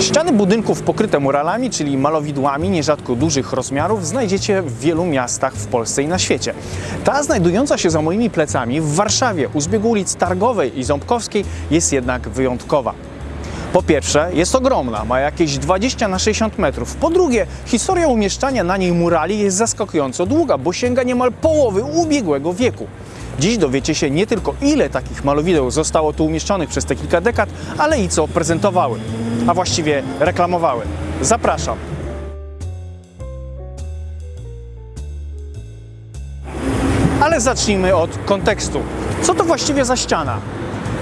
Ściany budynków pokryte muralami, czyli malowidłami nierzadko dużych rozmiarów, znajdziecie w wielu miastach w Polsce i na świecie. Ta znajdująca się za moimi plecami w Warszawie, u zbiegu ulic Targowej i Ząbkowskiej, jest jednak wyjątkowa. Po pierwsze, jest ogromna, ma jakieś 20 na 60 metrów. Po drugie, historia umieszczania na niej murali jest zaskakująco długa, bo sięga niemal połowy ubiegłego wieku. Dziś dowiecie się nie tylko ile takich malowideł zostało tu umieszczonych przez te kilka dekad, ale i co prezentowały, a właściwie reklamowały. Zapraszam. Ale zacznijmy od kontekstu. Co to właściwie za ściana?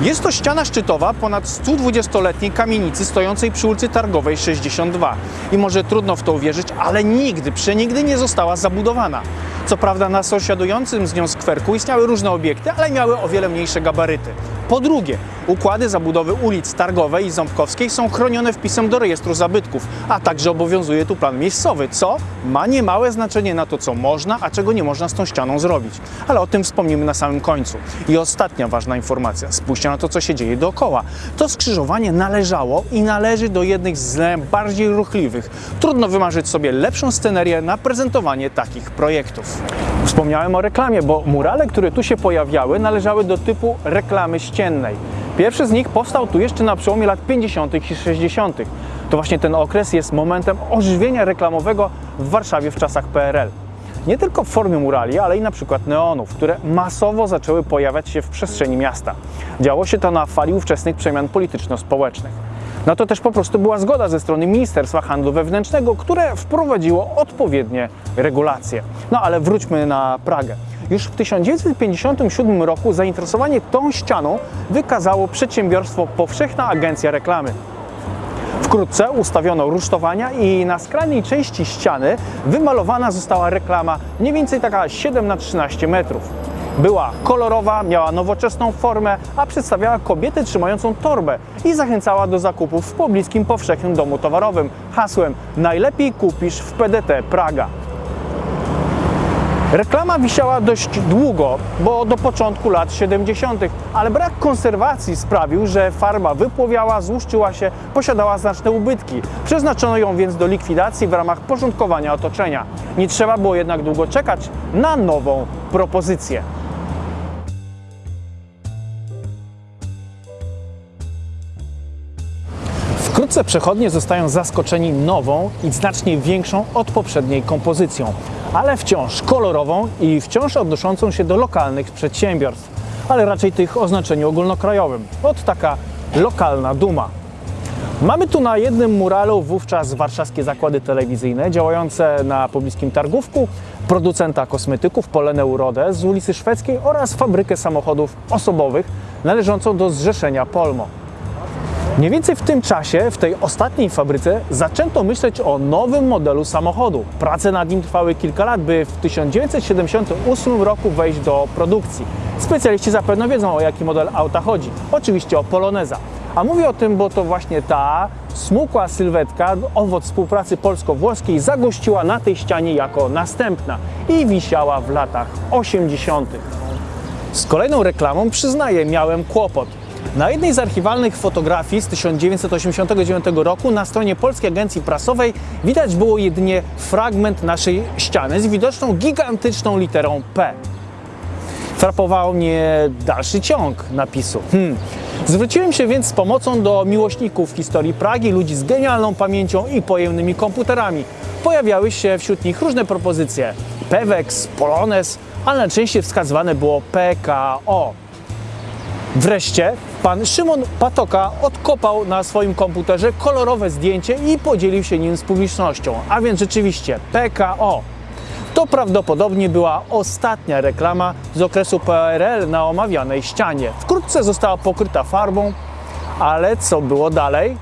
Jest to ściana szczytowa ponad 120-letniej kamienicy stojącej przy ulicy Targowej 62. I może trudno w to uwierzyć, ale nigdy, przenigdy nie została zabudowana. Co prawda na sąsiadującym z nią skwerku istniały różne obiekty, ale miały o wiele mniejsze gabaryty. Po drugie, układy zabudowy ulic Targowej i Ząbkowskiej są chronione wpisem do rejestru zabytków, a także obowiązuje tu plan miejscowy, co ma niemałe znaczenie na to, co można, a czego nie można z tą ścianą zrobić. Ale o tym wspomnimy na samym końcu. I ostatnia ważna informacja. Spójrzcie na to, co się dzieje dookoła. To skrzyżowanie należało i należy do jednych z najbardziej ruchliwych. Trudno wymarzyć sobie lepszą scenerię na prezentowanie takich projektów. Wspomniałem o reklamie, bo murale, które tu się pojawiały, należały do typu reklamy Pierwszy z nich powstał tu jeszcze na przełomie lat 50. i 60. To właśnie ten okres jest momentem ożywienia reklamowego w Warszawie w czasach PRL. Nie tylko w formie murali, ale i na przykład neonów, które masowo zaczęły pojawiać się w przestrzeni miasta. Działo się to na fali ówczesnych przemian polityczno-społecznych. Na to też po prostu była zgoda ze strony Ministerstwa Handlu Wewnętrznego, które wprowadziło odpowiednie regulacje. No ale wróćmy na Pragę. Już w 1957 roku zainteresowanie tą ścianą wykazało przedsiębiorstwo Powszechna Agencja Reklamy. Wkrótce ustawiono rusztowania i na skrajnej części ściany wymalowana została reklama mniej więcej taka 7 na 13 metrów. Była kolorowa, miała nowoczesną formę, a przedstawiała kobietę trzymającą torbę i zachęcała do zakupów w pobliskim powszechnym domu towarowym hasłem Najlepiej kupisz w PDT Praga. Reklama wisiała dość długo, bo do początku lat 70., ale brak konserwacji sprawił, że farba wypłowiała, złuszczyła się, posiadała znaczne ubytki. Przeznaczono ją więc do likwidacji w ramach porządkowania otoczenia. Nie trzeba było jednak długo czekać na nową propozycję. Wkrótce przechodnie zostają zaskoczeni nową i znacznie większą od poprzedniej kompozycją, ale wciąż kolorową i wciąż odnoszącą się do lokalnych przedsiębiorstw, ale raczej tych o znaczeniu ogólnokrajowym. Od taka lokalna duma. Mamy tu na jednym muralu wówczas warszawskie zakłady telewizyjne działające na pobliskim Targówku, producenta kosmetyków Polenę Urodę z ulicy Szwedzkiej oraz fabrykę samochodów osobowych należącą do Zrzeszenia Polmo. Mniej więcej w tym czasie, w tej ostatniej fabryce, zaczęto myśleć o nowym modelu samochodu. Prace nad nim trwały kilka lat, by w 1978 roku wejść do produkcji. Specjaliści zapewne wiedzą, o jaki model auta chodzi. Oczywiście o Poloneza. A mówię o tym, bo to właśnie ta smukła sylwetka, owoc współpracy polsko-włoskiej, zagościła na tej ścianie jako następna i wisiała w latach 80. Z kolejną reklamą, przyznaję, miałem kłopot. Na jednej z archiwalnych fotografii z 1989 roku na stronie Polskiej Agencji Prasowej widać było jedynie fragment naszej ściany z widoczną gigantyczną literą P. Frapował mnie dalszy ciąg napisu. Hmm. Zwróciłem się więc z pomocą do miłośników historii Pragi, ludzi z genialną pamięcią i pojemnymi komputerami. Pojawiały się wśród nich różne propozycje. Pewex, Polonez, ale najczęściej wskazywane było PKO. Wreszcie pan Szymon Patoka odkopał na swoim komputerze kolorowe zdjęcie i podzielił się nim z publicznością. A więc rzeczywiście PKO. To prawdopodobnie była ostatnia reklama z okresu PRL na omawianej ścianie. Wkrótce została pokryta farbą, ale co było dalej?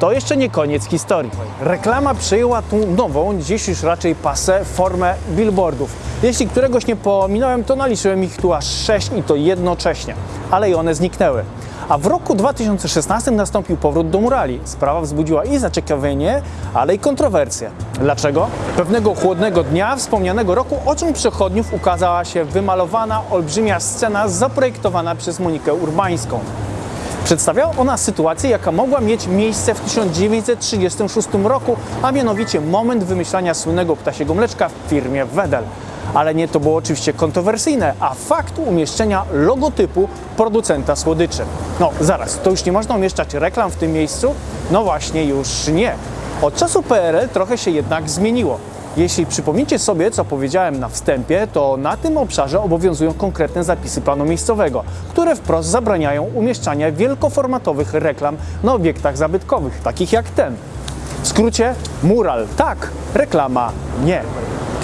To jeszcze nie koniec historii. Reklama przyjęła tą nową, dziś już raczej pasę, formę billboardów. Jeśli któregoś nie pominąłem, to naliczyłem ich tu aż sześć i to jednocześnie, ale i one zniknęły. A w roku 2016 nastąpił powrót do murali. Sprawa wzbudziła i zaciekawienie, ale i kontrowersje. Dlaczego? Pewnego chłodnego dnia wspomnianego roku oczom przechodniów ukazała się wymalowana olbrzymia scena zaprojektowana przez Monikę Urbańską. Przedstawiała ona sytuację, jaka mogła mieć miejsce w 1936 roku, a mianowicie moment wymyślania słynnego ptasiego mleczka w firmie Wedel. Ale nie to było oczywiście kontrowersyjne, a fakt umieszczenia logotypu producenta słodyczy. No zaraz, to już nie można umieszczać reklam w tym miejscu? No właśnie, już nie. Od czasu PRL trochę się jednak zmieniło. Jeśli przypomnicie sobie, co powiedziałem na wstępie, to na tym obszarze obowiązują konkretne zapisy planu miejscowego, które wprost zabraniają umieszczania wielkoformatowych reklam na obiektach zabytkowych, takich jak ten. W skrócie, mural tak, reklama nie.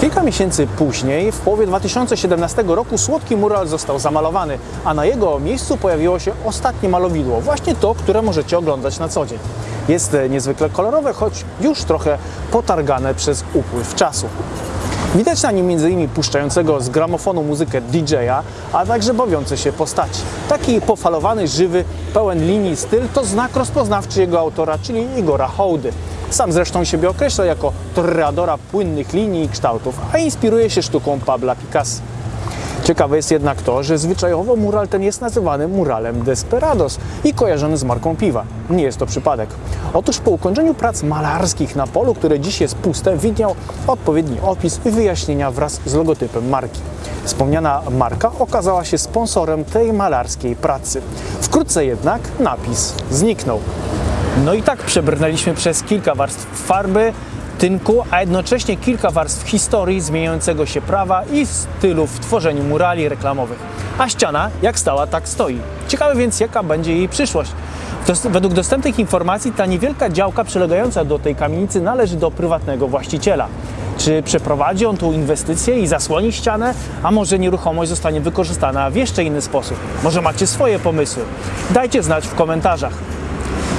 Kilka miesięcy później, w połowie 2017 roku, słodki mural został zamalowany, a na jego miejscu pojawiło się ostatnie malowidło, właśnie to, które możecie oglądać na co dzień. Jest e, niezwykle kolorowe, choć już trochę potargane przez upływ czasu. Widać na nim m.in. puszczającego z gramofonu muzykę DJ-a, a także bawiące się postaci. Taki pofalowany, żywy, pełen linii styl to znak rozpoznawczy jego autora, czyli Igora Hołdy. Sam zresztą siebie określa jako toreadora płynnych linii i kształtów, a inspiruje się sztuką Pabla Picasso. Ciekawe jest jednak to, że zwyczajowo mural ten jest nazywany muralem Desperados i kojarzony z marką piwa. Nie jest to przypadek. Otóż po ukończeniu prac malarskich na polu, które dziś jest puste, widniał odpowiedni opis i wyjaśnienia wraz z logotypem marki. Wspomniana marka okazała się sponsorem tej malarskiej pracy. Wkrótce jednak napis zniknął. No i tak przebrnęliśmy przez kilka warstw farby, tynku, a jednocześnie kilka warstw historii zmieniającego się prawa i stylu w tworzeniu murali reklamowych. A ściana jak stała, tak stoi. Ciekawe więc, jaka będzie jej przyszłość. Według dostępnych informacji ta niewielka działka przylegająca do tej kamienicy należy do prywatnego właściciela. Czy przeprowadzi on tu inwestycję i zasłoni ścianę, a może nieruchomość zostanie wykorzystana w jeszcze inny sposób? Może macie swoje pomysły? Dajcie znać w komentarzach.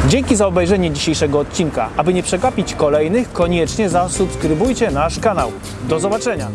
Dzięki za obejrzenie dzisiejszego odcinka. Aby nie przegapić kolejnych, koniecznie zasubskrybujcie nasz kanał. Do zobaczenia!